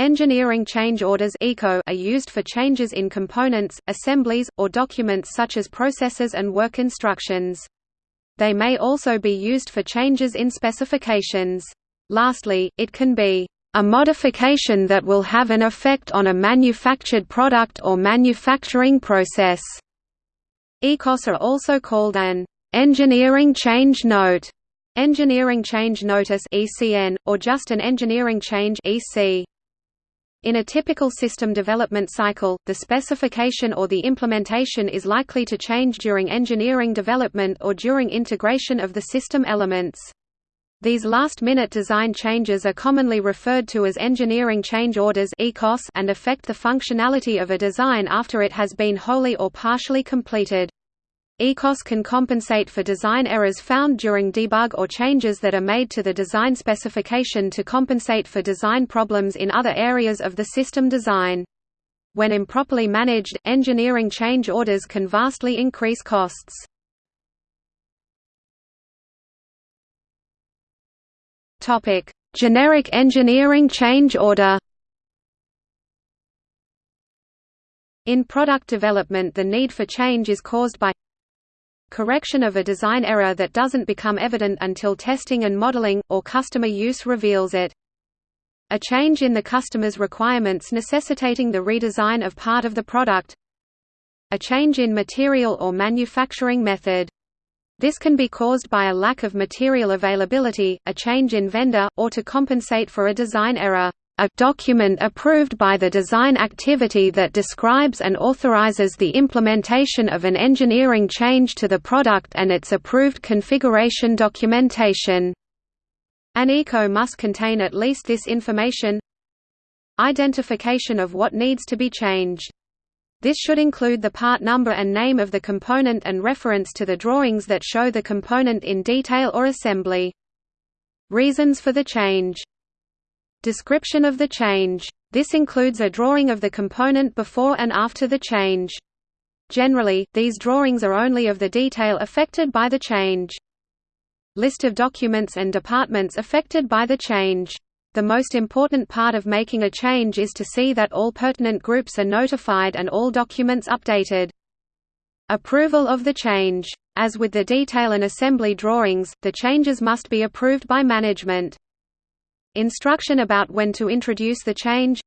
Engineering change orders are used for changes in components, assemblies, or documents such as processes and work instructions. They may also be used for changes in specifications. Lastly, it can be a modification that will have an effect on a manufactured product or manufacturing process. ECOS are also called an engineering change note, engineering change notice (ECN), or just an engineering change (EC). In a typical system development cycle, the specification or the implementation is likely to change during engineering development or during integration of the system elements. These last-minute design changes are commonly referred to as engineering change orders and affect the functionality of a design after it has been wholly or partially completed. ECOS can compensate for design errors found during debug or changes that are made to the design specification to compensate for design problems in other areas of the system design. When improperly managed, engineering change orders can vastly increase costs. Generic engineering change order In product development the need for change is caused by correction of a design error that doesn't become evident until testing and modeling, or customer use reveals it. A change in the customer's requirements necessitating the redesign of part of the product. A change in material or manufacturing method. This can be caused by a lack of material availability, a change in vendor, or to compensate for a design error a document approved by the design activity that describes and authorizes the implementation of an engineering change to the product and its approved configuration documentation. An ECO must contain at least this information Identification of what needs to be changed. This should include the part number and name of the component and reference to the drawings that show the component in detail or assembly. Reasons for the change Description of the change. This includes a drawing of the component before and after the change. Generally, these drawings are only of the detail affected by the change. List of documents and departments affected by the change. The most important part of making a change is to see that all pertinent groups are notified and all documents updated. Approval of the change. As with the detail and assembly drawings, the changes must be approved by management. Instruction about when to introduce the change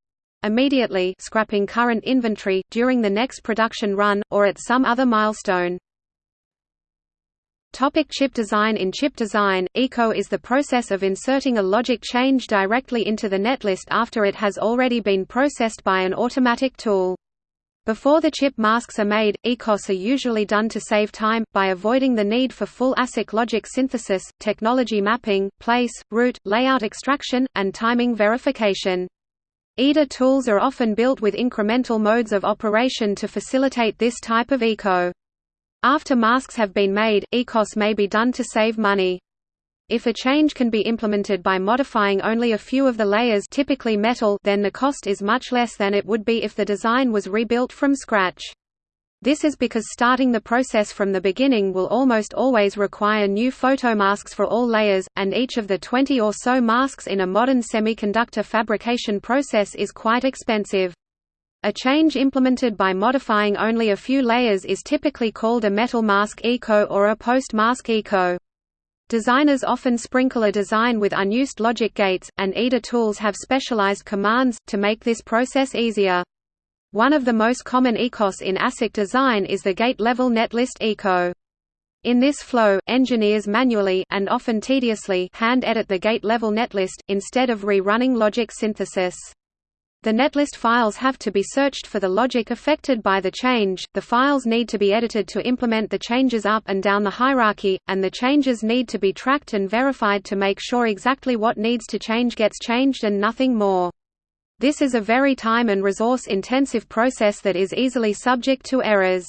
immediately scrapping current inventory, during the next production run, or at some other milestone. Topic chip design In chip design, ECO is the process of inserting a logic change directly into the netlist after it has already been processed by an automatic tool. Before the chip masks are made, ECOS are usually done to save time, by avoiding the need for full ASIC logic synthesis, technology mapping, place, route, layout extraction, and timing verification. EDA tools are often built with incremental modes of operation to facilitate this type of ECO. After masks have been made, ECOS may be done to save money. If a change can be implemented by modifying only a few of the layers typically metal then the cost is much less than it would be if the design was rebuilt from scratch. This is because starting the process from the beginning will almost always require new photomasks for all layers, and each of the 20 or so masks in a modern semiconductor fabrication process is quite expensive. A change implemented by modifying only a few layers is typically called a metal mask eco or a post-mask eco. Designers often sprinkle a design with unused logic gates, and EDA tools have specialized commands, to make this process easier. One of the most common ECOS in ASIC design is the gate-level netlist ECO. In this flow, engineers manually and often tediously hand-edit the gate-level netlist, instead of rerunning logic synthesis. The netlist files have to be searched for the logic affected by the change, the files need to be edited to implement the changes up and down the hierarchy, and the changes need to be tracked and verified to make sure exactly what needs to change gets changed and nothing more. This is a very time and resource intensive process that is easily subject to errors.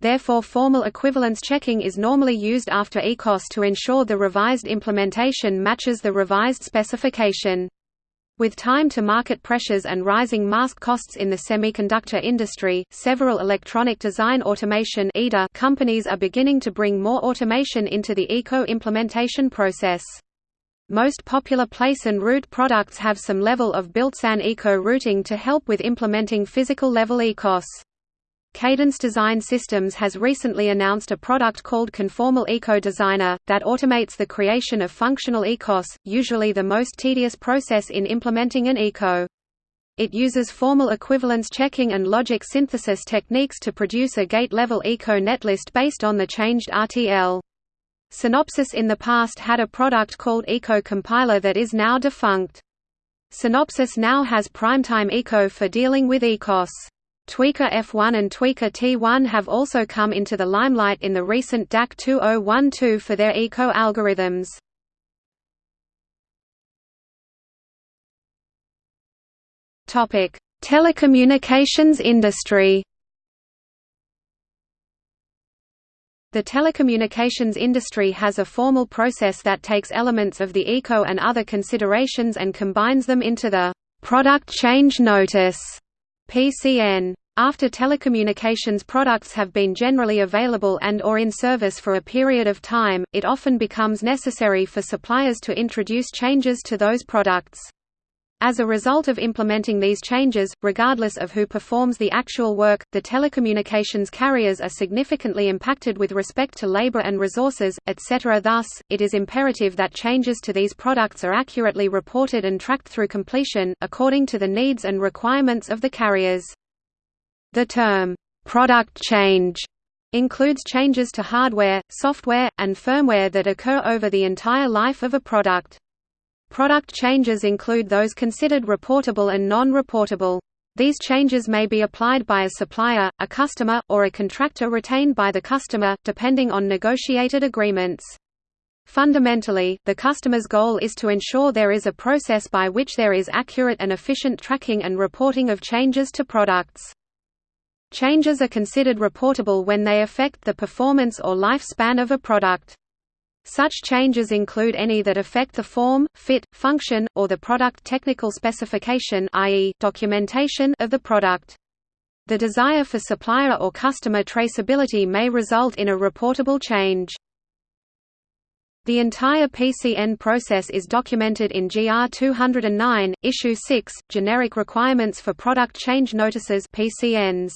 Therefore formal equivalence checking is normally used after ECOS to ensure the revised implementation matches the revised specification. With time-to-market pressures and rising mask costs in the semiconductor industry, several electronic design automation companies are beginning to bring more automation into the ECO implementation process. Most popular place and route products have some level of built-in eco routing to help with implementing physical level ECOS. Cadence Design Systems has recently announced a product called Conformal Eco Designer, that automates the creation of functional ECOS, usually the most tedious process in implementing an ECO. It uses formal equivalence checking and logic synthesis techniques to produce a gate-level ECO netlist based on the changed RTL. Synopsys in the past had a product called Eco Compiler that is now defunct. Synopsys now has Primetime Eco for dealing with ECOS. Tweaker F1 and Tweaker T1 have also come into the limelight in the recent DAC 2012 for their eco algorithms. Topic: Telecommunications industry. The telecommunications industry has a formal process that takes elements of the ECO and other considerations and combines them into the product change notice PCN. After telecommunications products have been generally available and or in service for a period of time, it often becomes necessary for suppliers to introduce changes to those products. As a result of implementing these changes, regardless of who performs the actual work, the telecommunications carriers are significantly impacted with respect to labor and resources, etc. Thus, it is imperative that changes to these products are accurately reported and tracked through completion, according to the needs and requirements of the carriers. The term, "'product change' includes changes to hardware, software, and firmware that occur over the entire life of a product. Product changes include those considered reportable and non-reportable. These changes may be applied by a supplier, a customer, or a contractor retained by the customer, depending on negotiated agreements. Fundamentally, the customer's goal is to ensure there is a process by which there is accurate and efficient tracking and reporting of changes to products. Changes are considered reportable when they affect the performance or lifespan of a product. Such changes include any that affect the form, fit, function, or the product technical specification i.e., documentation of the product. The desire for supplier or customer traceability may result in a reportable change. The entire PCN process is documented in GR 209, Issue 6, Generic Requirements for Product Change Notices PCNs.